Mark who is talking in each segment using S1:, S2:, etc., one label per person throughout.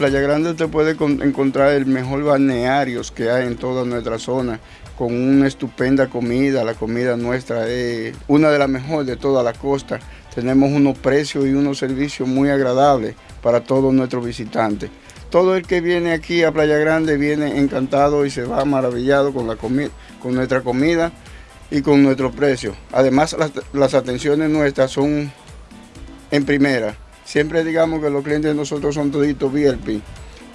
S1: Playa Grande usted puede encontrar el mejor balneario que hay en toda nuestra zona, con una estupenda comida, la comida nuestra es una de las mejores de toda la costa. Tenemos unos precios y unos servicios muy agradables para todos nuestros visitantes. Todo el que viene aquí a Playa Grande viene encantado y se va maravillado con, la con nuestra comida y con nuestros precios. Además, las, atenciones nuestras son en primera. Siempre digamos que los clientes de nosotros son toditos VIP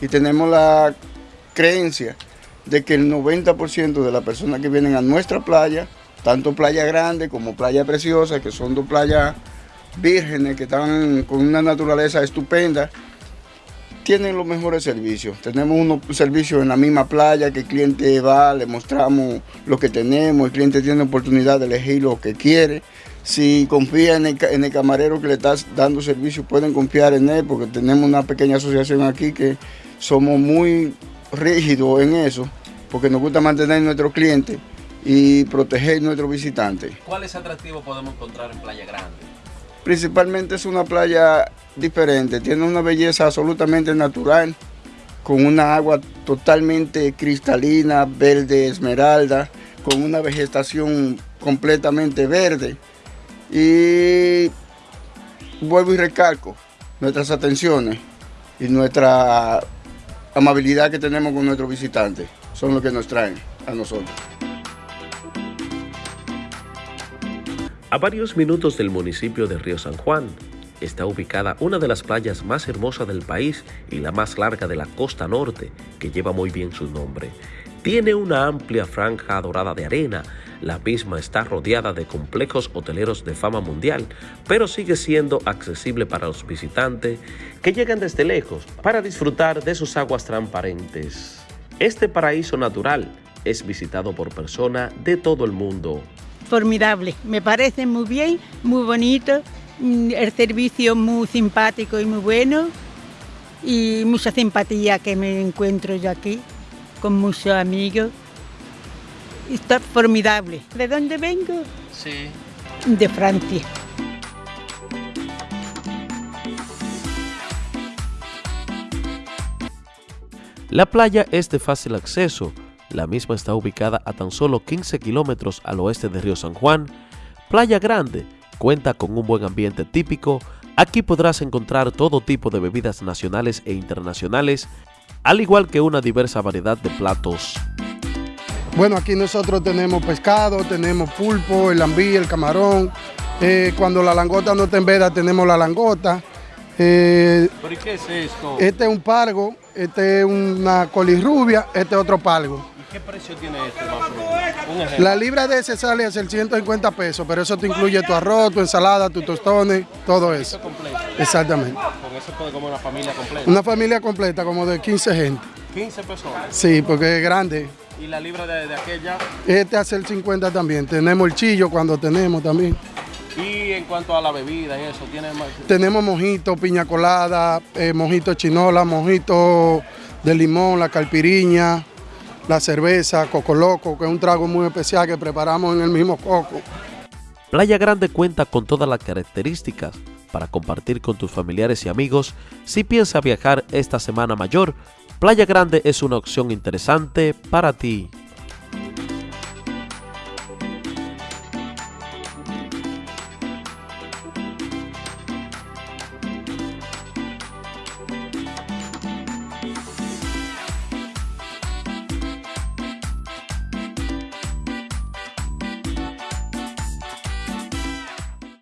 S1: y tenemos la creencia de que el 90% de las personas que vienen a nuestra playa, tanto Playa Grande como Playa Preciosa, que son dos playas vírgenes que están con una naturaleza estupenda, tienen los mejores servicios. Tenemos unos servicios en la misma playa que el cliente va, le mostramos lo que tenemos, el cliente tiene oportunidad de elegir lo que quiere. Si confía en el, camarero que le está dando servicio, pueden confiar en él porque tenemos una pequeña asociación aquí que somos muy rígidos en eso porque nos gusta mantener a nuestros clientes y proteger a nuestros visitantes.
S2: ¿Cuáles atractivos podemos encontrar en Playa Grande?
S1: Principalmente es una playa diferente, tiene una belleza absolutamente natural, con una agua totalmente cristalina, verde esmeralda, con una vegetación completamente verde. Y vuelvo y recalco nuestras atenciones y nuestra amabilidad que tenemos con nuestros visitantes, son los que nos traen a nosotros.
S3: A varios minutos del municipio de Río San Juan está ubicada una de las playas más hermosas del país y la más larga de la costa norte, que lleva muy bien su nombre. Tiene una amplia franja dorada de arena, la misma está rodeada de complejos hoteleros de fama mundial, pero sigue siendo accesible para los visitantes que llegan desde lejos para disfrutar de sus aguas transparentes. Este paraíso natural es visitado por personas de todo el mundo
S4: formidable. Me parece muy bien, muy bonito, mm, el servicio muy simpático y muy bueno y mucha simpatía que me encuentro yo aquí con muchos amigos. Está formidable. ¿De dónde vengo?
S2: Sí.
S4: De Francia.
S3: La playa es de fácil acceso, la misma está ubicada a tan solo 15 kilómetros al oeste de Río San Juan. Playa Grande cuenta con un buen ambiente típico. Aquí podrás encontrar todo tipo de bebidas nacionales e internacionales, al igual que una diversa variedad de platos.
S5: Bueno, aquí nosotros tenemos pescado, tenemos pulpo, el ambí, el camarón. Eh, cuando la langota no está en veda, tenemos la langota.
S2: Eh, ¿Pero qué es esto?
S5: Este es un pargo, este es una colirrubia, este es otro pargo.
S2: ¿Qué precio tiene este
S5: más La libra de ese sale a ser 150 pesos, pero eso te incluye tu arroz, tu ensalada, tus tostones, todo eso.
S2: completo.
S5: Exactamente.
S2: Con eso puede comer una familia completa.
S5: Una familia completa, como de 15 gente.
S2: 15 personas.
S5: Sí, porque es grande.
S2: ¿Y la libra de, aquella?
S5: Este hace el 50 también. Tenemos el chillo cuando tenemos también.
S2: Y en cuanto a la bebida y eso, ¿tiene más?
S5: Tenemos mojito, piña colada, eh, mojito chinola, mojito de limón, la calpiriña, la cerveza, Coco Loco, que es un trago muy especial que preparamos en el mismo coco.
S3: Playa Grande cuenta con todas las características para compartir con tus familiares y amigos. Si piensas viajar esta semana mayor, Playa Grande es una opción interesante para ti.